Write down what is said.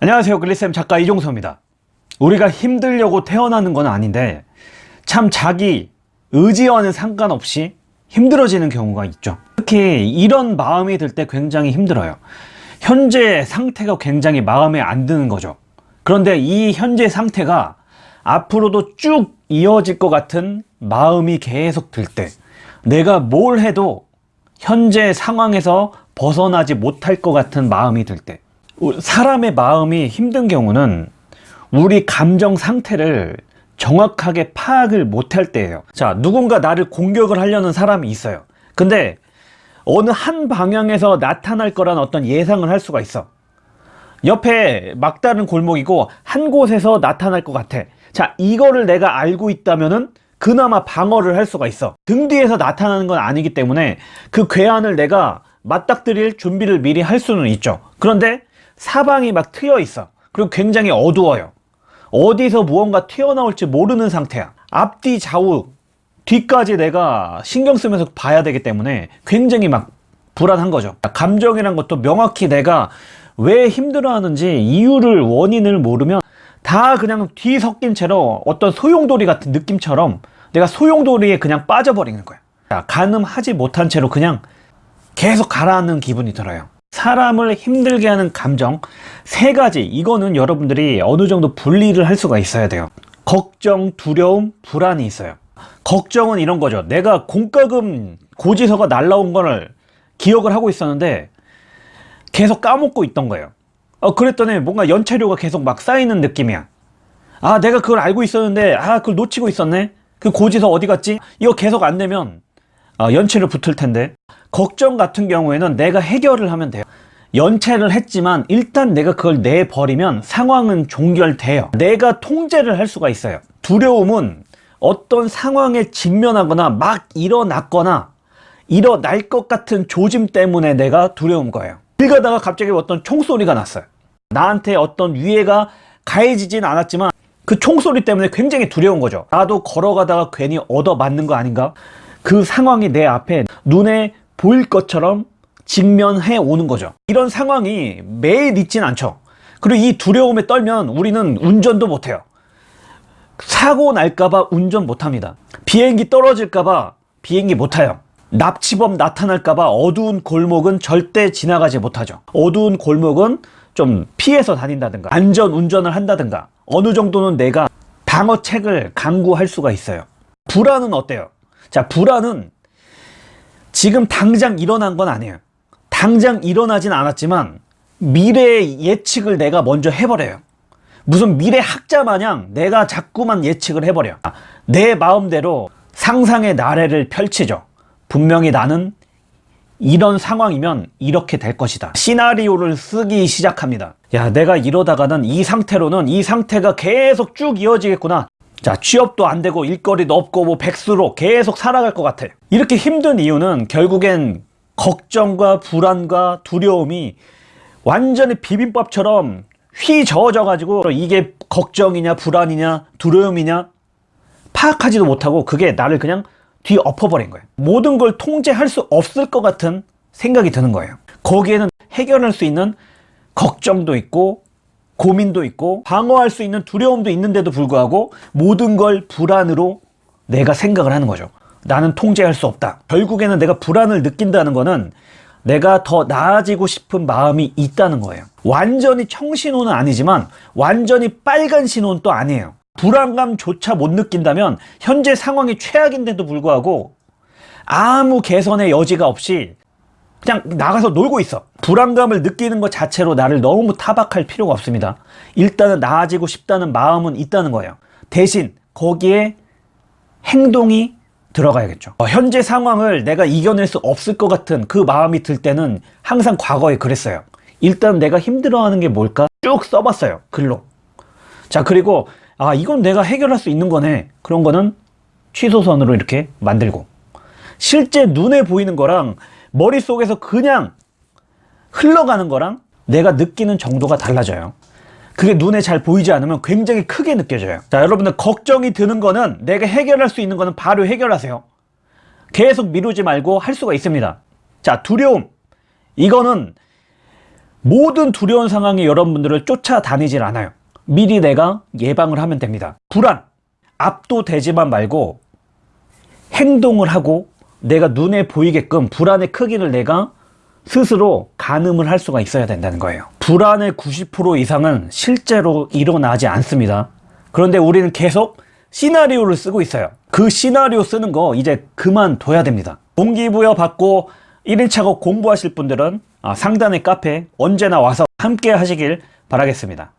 안녕하세요. 글리쌤 작가 이종서입니다. 우리가 힘들려고 태어나는 건 아닌데 참 자기 의지와는 상관없이 힘들어지는 경우가 있죠. 특히 이런 마음이 들 때 굉장히 힘들어요. 현재 상태가 굉장히 마음에 안 드는 거죠. 그런데 이 현재 상태가 앞으로도 쭉 이어질 것 같은 마음이 계속 들 때 내가 뭘 해도 현재 상황에서 벗어나지 못할 것 같은 마음이 들때 사람의 마음이 힘든 경우는 우리 감정 상태를 정확하게 파악을 못할 때예요. 자 누군가 나를 공격을 하려는 사람이 있어요. 근데 어느 한 방향에서 나타날 거란 어떤 예상을 할 수가 있어. 옆에 막다른 골목이고 한 곳에서 나타날 것 같아. 자 이거를 내가 알고 있다면은 그나마 방어를 할 수가 있어. 등 뒤에서 나타나는 건 아니기 때문에 그 괴한을 내가 맞닥뜨릴 준비를 미리 할 수는 있죠. 그런데 사방이 막 트여 있어. 그리고 굉장히 어두워요. 어디서 무언가 튀어나올지 모르는 상태야. 앞뒤 좌우 뒤까지 내가 신경 쓰면서 봐야 되기 때문에 굉장히 막 불안한 거죠. 감정이란 것도 명확히 내가 왜 힘들어하는지 이유를 원인을 모르면 다 그냥 뒤 섞인 채로 어떤 소용돌이 같은 느낌처럼 내가 소용돌이에 그냥 빠져버리는 거야. 가늠하지 못한 채로 그냥 계속 가라앉는 기분이 들어요 사람을 힘들게 하는 감정 세 가지 이거는 여러분들이 어느 정도 분리를 할 수가 있어야 돼요. 걱정, 두려움, 불안이 있어요. 걱정은 이런 거죠. 내가 공과금 고지서가 날라온 거를 기억을 하고 있었는데 계속 까먹고 있던 거예요. 어, 그랬더니 뭔가 연체료가 계속 막 쌓이는 느낌이야. 아 내가 그걸 알고 있었는데 아 그걸 놓치고 있었네? 그 고지서 어디 갔지? 이거 계속 안 어, 연체료 붙을 텐데. 걱정 같은 경우에는 내가 해결을 하면 돼요. 연체를 했지만 일단 내가 그걸 내버리면 상황은 종결돼요. 내가 통제를 할 수가 있어요. 두려움은 어떤 상황에 직면하거나 막 일어났거나 일어날 것 같은 조짐 때문에 내가 두려운 거예요. 길 가다가 갑자기 어떤 총소리가 났어요. 나한테 어떤 위해가 가해지진 않았지만 그 총소리 때문에 굉장히 두려운 거죠. 나도 걸어가다가 괜히 얻어맞는 거 아닌가 그 상황이 내 앞에 눈에 보일 것처럼 직면해 오는 거죠. 이런 상황이 매일 있진 않죠. 그리고 이 두려움에 떨면 우리는 운전도 못해요. 사고 날까봐 운전 못합니다. 비행기 떨어질까봐 비행기 못 타요. 납치범 나타날까봐 어두운 골목은 절대 지나가지 못하죠. 어두운 골목은 좀 피해서 다닌다든가 안전 운전을 한다든가 어느 정도는 내가 방어책을 강구할 수가 있어요. 불안은 어때요? 자 불안은 지금 당장 일어난 건 아니에요. 당장 일어나진 않았지만 미래의 예측을 내가 먼저 해버려요. 무슨 미래 학자 마냥 내가 자꾸만 예측을 해버려. 내 마음대로 상상의 나래를 펼치죠. 분명히 나는 이런 상황이면 이렇게 될 것이다. 시나리오를 쓰기 시작합니다. 야 내가 이러다가는 이 상태로는 이 상태가 계속 쭉 이어지겠구나 자 취업도 안 되고 일거리도 없고 뭐 백수로 계속 살아갈 것 같아. 이렇게 힘든 이유는 결국엔 걱정과 불안과 두려움이 완전히 비빔밥처럼 휘저어져 가지고 이게 걱정이냐 불안이냐 두려움이냐 파악하지도 못하고 그게 나를 그냥 뒤엎어버린 거예요 모든 걸 통제할 수 없을 것 같은 생각이 드는 거예요. 거기에는 해결할 수 있는 걱정도 있고 고민도 있고 방어할 수 있는 두려움도 있는데도 불구하고 모든 걸 불안으로 내가 생각을 하는 거죠. 나는 통제할 수 없다. 결국에는 내가 불안을 느낀다는 거는 내가 더 나아지고 싶은 마음이 있다는 거예요. 완전히 청신호는 아니지만 완전히 빨간 신호는 또 아니에요. 불안감조차 못 느낀다면 현재 상황이 최악인데도 불구하고 아무 개선의 여지가 없이 그냥 나가서 놀고 있어 불안감을 느끼는 것 자체로 나를 너무 타박할 필요가 없습니다. 일단은 나아지고 싶다는 마음은 있다는 거예요. 대신 거기에 행동이 들어가야겠죠. 어, 현재 상황을 내가 이겨낼 수 없을 것 같은 그 마음이 들 때는 항상 과거에 그랬어요. 일단 내가 힘들어하는 게 뭘까? 쭉 써봤어요 글로. 자 그리고 아 이건 내가 해결할 수 있는 거네. 그런 거는 취소선으로 이렇게 만들고. 실제 눈에 보이는 거랑 머릿속에서 그냥 흘러가는 거랑 내가 느끼는 정도가 달라져요. 그게 눈에 잘 보이지 않으면 굉장히 크게 느껴져요. 자 여러분들 걱정이 드는 거는 내가 해결할 수 있는 거는 바로 해결하세요. 계속 미루지 말고 할 수가 있습니다. 자 두려움. 이거는 모든 두려운 상황이 여러분들을 쫓아다니질 않아요. 미리 내가 예방을 하면 됩니다. 불안, 압도되지만 말고 행동을 하고 내가 눈에 보이게끔 불안의 크기를 내가 스스로 가늠을 할 수가 있어야 된다는 거예요. 불안의 90% 이상은 실제로 일어나지 않습니다. 그런데 우리는 계속 시나리오를 쓰고 있어요. 그 시나리오 쓰는 거 이제 그만둬야 됩니다. 동기부여 받고 1인차고 공부하실 분들은 아, 상단의 카페 언제나 와서 함께 하시길 바라겠습니다.